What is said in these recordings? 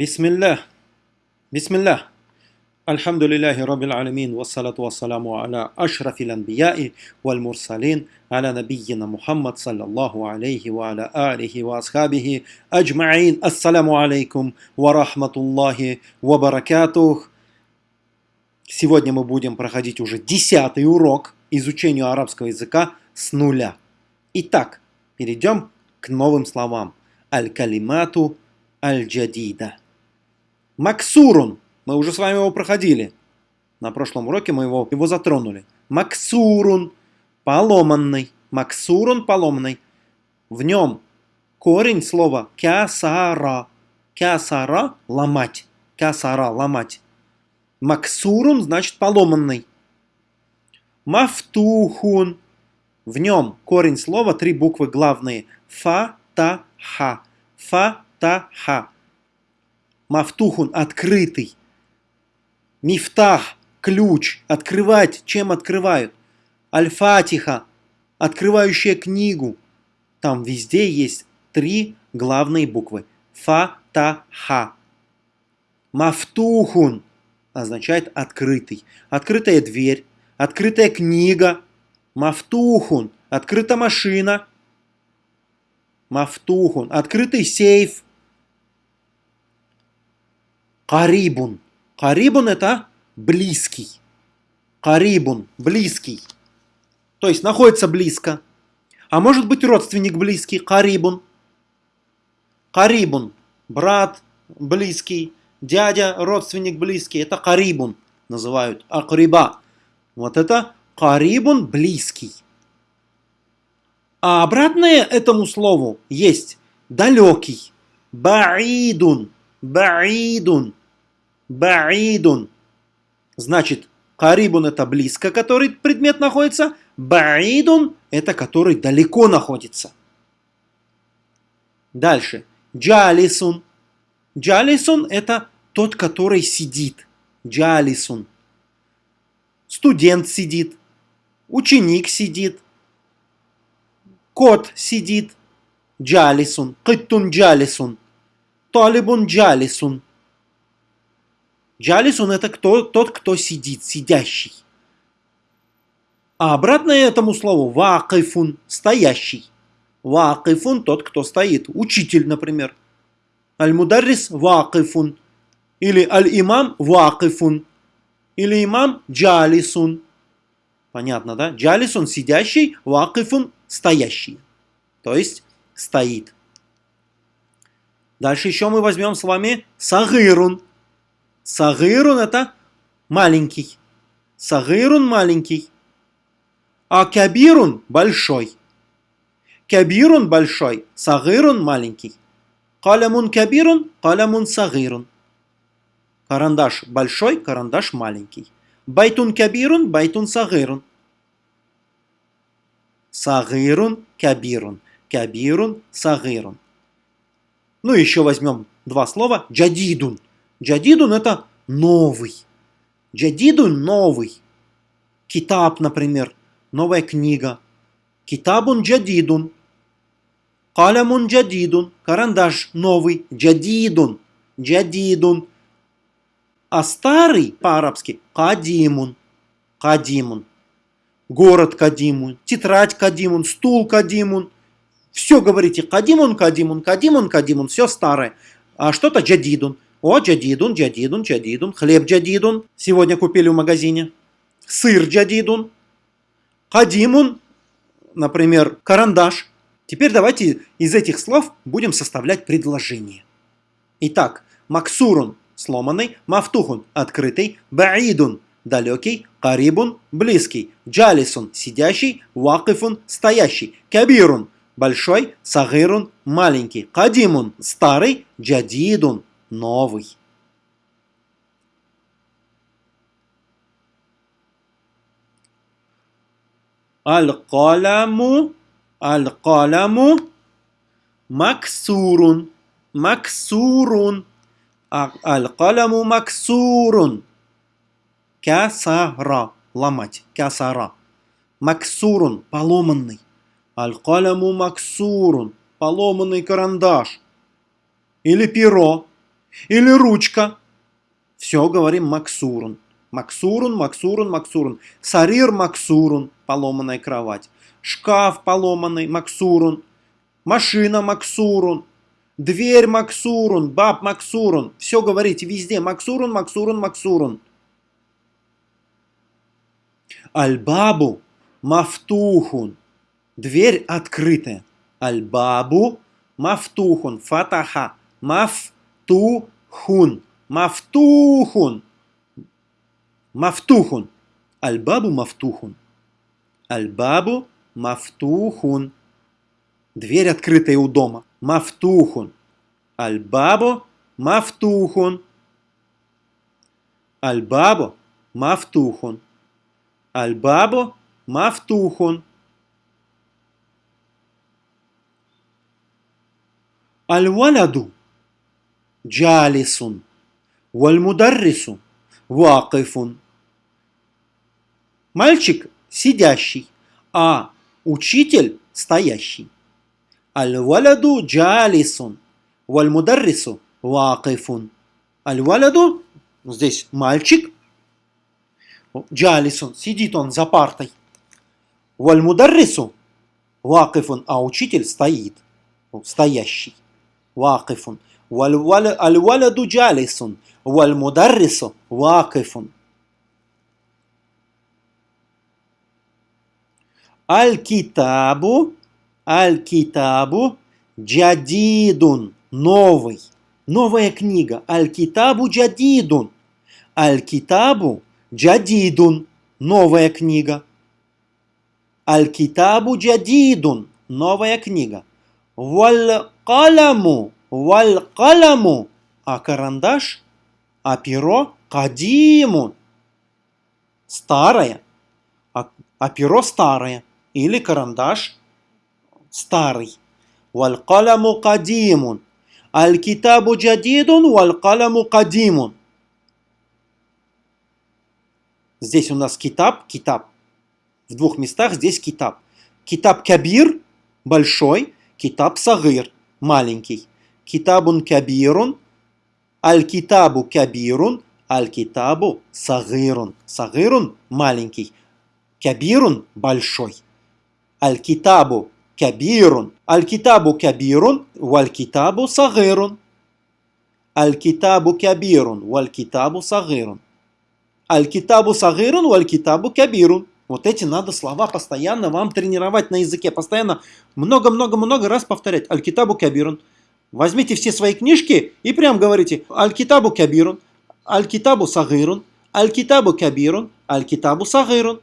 بسم الله بسم الله الحمد لله رب العالمين والصلاة والسلام على أشرف الأنبياء والمرسلين على نبينا محمد صلى الله عليه وعلى آله وأصحابه أجمعين السلام عليكم ورحمة الله وبركاته Сегодня мы будем проходить уже десятый урок изучению арабского языка с нуля. Итак, перейдем к новым словам. Аль-калимату аль-джадида. Максурун. Мы уже с вами его проходили. На прошлом уроке мы его, его затронули. Максурун. Поломанный. Максурун поломанный. В нем корень слова кясара. Кясара – ломать. Кясара – ломать. Максурун значит поломанный. Мафтухун. В нем корень слова, три буквы главные. Фа-та-ха. Фа-та-ха. Мафтухун – открытый. Мифтах – ключ. Открывать. Чем открывают? Аль-Фатиха – открывающая книгу. Там везде есть три главные буквы. Фа-та-ха. Мафтухун – означает открытый. Открытая дверь, открытая книга, мафтухун, открыта машина, мафтухун, открытый сейф, карибун. Карибун это близкий. Карибун, близкий. То есть находится близко. А может быть родственник близкий, карибун. Карибун, брат близкий, дядя, родственник близкий, это карибун называют, акриба. Вот это карибун близкий. А обратное этому слову есть далекий. Баидун, баидун, баидун. Значит, карибун это близко, который предмет находится. Баидун это который далеко находится. Дальше. Джалисун Джалисон – это тот, который сидит. Джалисон. Студент сидит, ученик сидит, кот сидит. Джалисон. Кыттун джалисон. Талибун джалисон. Джалисон – это кто, тот, кто сидит, сидящий. А обратное этому слову – вакифун – стоящий. Вакифун – тот, кто стоит. Учитель, например. Аль-Мударрис вакифун. Или Аль-Имам вакифун. Или имам джалисун. Понятно, да? Джалисун сидящий, вакифун стоящий. То есть стоит. Дальше еще мы возьмем с вами сагирун. Сагирун это маленький. Сагирун маленький. А كبيرٌ большой. كبيرٌ большой, صغيرٌ маленький. قلمٌ كبيرٌ, قلمٌ صغيرٌ. Карандаш большой, карандаш маленький. بيتٌ كبيرٌ, بيتٌ صغيرٌ. صغيرٌ, كبيرٌ. كبيرٌ, صغيرٌ. Ну, еще возьмем два слова. جديدٌ. جديدٌ это новый. Джадидун новый. Китаб, например. Новая книга. Китабун джадидун. Калямун джадидун. Карандаш новый. Джадидун. Джадидун. А старый по-арабски кадимун. Кадимун. Город Кадимун. Тетрадь Кадимун. Стул Кадимун. Все говорите Кадимун, Кадимун, Кадимун, Кадимун. Все старое. А что-то джадидун. О, джадидун, джадидун, джадидун. Хлеб джадидун. Сегодня купили в магазине. Сыр джадидун. Кадимун, например, карандаш. Теперь давайте из этих слов будем составлять предложение. Итак, максурун – сломанный, мафтухун – открытый, баидун – далекий, карибун – близкий, джалисун – сидящий, вакифун – стоящий, кабирун – большой, сагирун – маленький, кадимун – старый, джадидун – новый. Аль-каляму Аль-каламу максурун. Максурун. Аль-каламу максурун. Касара. Ломать. Касара. Максурун. Поломанный. Аль-каламу максурун. Поломанный карандаш. Или перо. Или ручка. Все говорим максурун. Максурун, максурун, максурун. Сарир максурун, поломанная кровать. Шкаф поломанный, максурун. Машина максурун. Дверь максурун, баб максурун. Все говорите везде. Максурун, максурун, максурун. Альбабу мафтухун. Дверь открытая. Альбабу мафтухун. Фатаха. Мафтухун. Мафтухун. Мафтухун. Альбабу мафтухун. Альбабу мафтухун. Дверь открытая у дома. Мафтухун. Альбабу мафтухун. Альбабу мафтухун. Альбабу мафтухун. Аль-валяду джалисун. Валь-мударрису вакифун. Мальчик сидящий, а учитель стоящий. Аль-валяду джалисун. Валь-мударрису вакифун. Аль-валяду, здесь мальчик, джалисун, сидит он за партой. Валь-мударрису вакифун, а учитель стоит, стоящий. Вакифун. Аль-валяду джалисун. Валь-мударрису вакифун. Аль-китабу, аль-китабу, джадидун, новый, новая книга. Аль-китабу джадидун, аль-китабу джадидун, новая книга. Аль-китабу джадидун, новая книга. Валь-каламу, валь-каламу, а карандаш, а перо кадимун, старое, а, а перо старое или карандаш старый. Валь-каламу кадимун. Аль-китабу джадидун, валь-каламу кадимун. Здесь у нас китаб, китаб. В двух местах здесь китаб. Китаб кабир, большой, китаб сагир, маленький. Китабун кабирун, аль-китабу кабирун, аль-китабу сагирун. Сагирун маленький, кабирун большой. Аль-китабу кабирун. Аль-китабу кабирун, валь-китабу сагирун. Аль-китабу кабирун, валь-китабу сагирун. Аль-китабу сагирун, валь-китабу кабирун. Вот эти надо слова постоянно вам тренировать на языке. Постоянно много-много-много раз повторять. Аль-китабу кабирун. Возьмите все свои книжки и прям говорите Аль-китабу кабирун, Аль-китабу сагирун, Аль-китабу кабирун, Аль-китабу сагирун.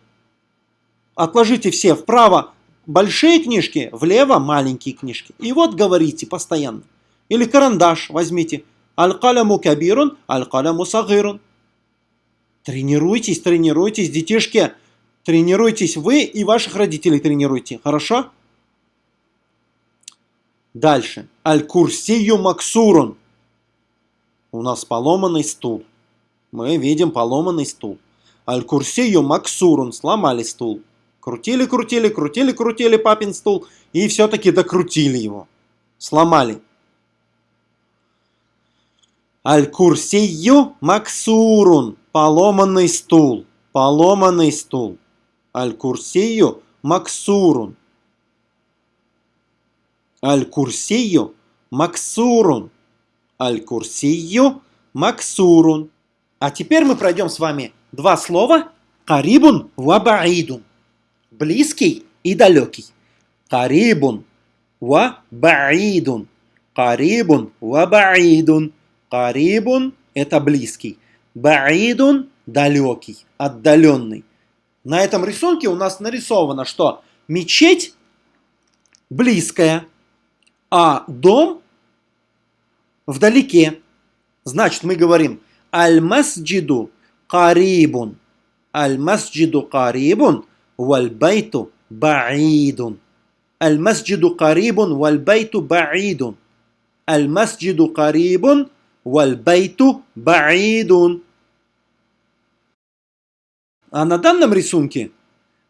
Отложите все вправо большие книжки, влево маленькие книжки. И вот говорите постоянно. Или карандаш возьмите. Аль-каляму кабирун, аль-каляму сагирун. Тренируйтесь, тренируйтесь, детишки. Тренируйтесь вы и ваших родителей тренируйте. Хорошо? Дальше. Аль-курсию максурун. У нас поломанный стул. Мы видим поломанный стул. Аль-курсию максурун. Сломали стул. Крутили, крутили, крутили, крутили папин стул. И все-таки докрутили его. Сломали. Аль-Курсию Максурун. Поломанный стул. Поломанный стул. Аль-Курсию Максурун. Аль-Курсию Максурун. Аль-Курсию Максурун. А теперь мы пройдем с вами два слова. Карибун вабаидун близкий и далекий. Карибун ва баидун. Карибун ва баидун. Карибун – это близкий. Баидун – далекий, отдаленный. На этом рисунке у нас нарисовано, что мечеть близкая, а дом вдалеке. Значит, мы говорим «Аль-масджиду карибун». «Аль-масджиду карибун, валь-байту баидун». «Аль-масджиду карибун, валь-байту баидун». «Аль-масджиду карибун, валь-байту баидун». А на данном рисунке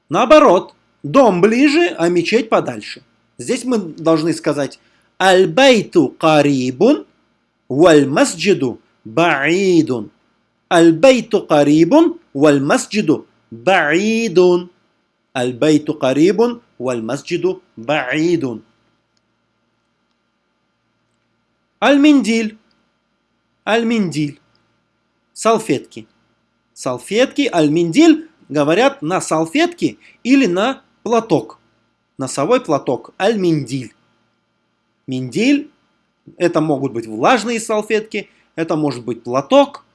наоборот. Дом ближе, а мечеть подальше. Здесь мы должны сказать Аль-байту карибун, валь-масджиду баидун. Аль-байту карибун, валь-масджиду баидун. Аль-байту карибун, валь-масджиду баидун. Аль-миндиль. Аль-миндиль. Салфетки. Салфетки, аль-миндиль говорят на салфетки или на платок. Носовой платок, аль-миндиль. Миндиль. Это могут быть влажные салфетки. Это может быть платок.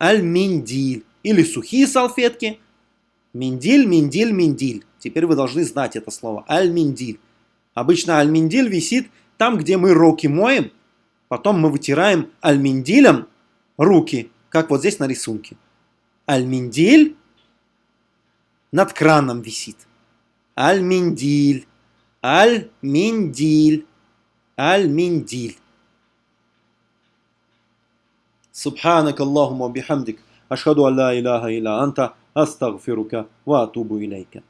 Аль-Миндиль. Или сухие салфетки. Миндиль, миндиль, миндиль. Теперь вы должны знать это слово. Аль-Миндиль. Обычно аль-Миндиль висит там, где мы руки моем Потом мы вытираем альминдилем руки, как вот здесь на рисунке. Альминдиль над краном висит. Альминдиль. Аль-Миндиль. المنديل. سبحانك اللهم وبحمدك أشهد أن لا إله إلا أنت أستغفرك وأتوب إليك.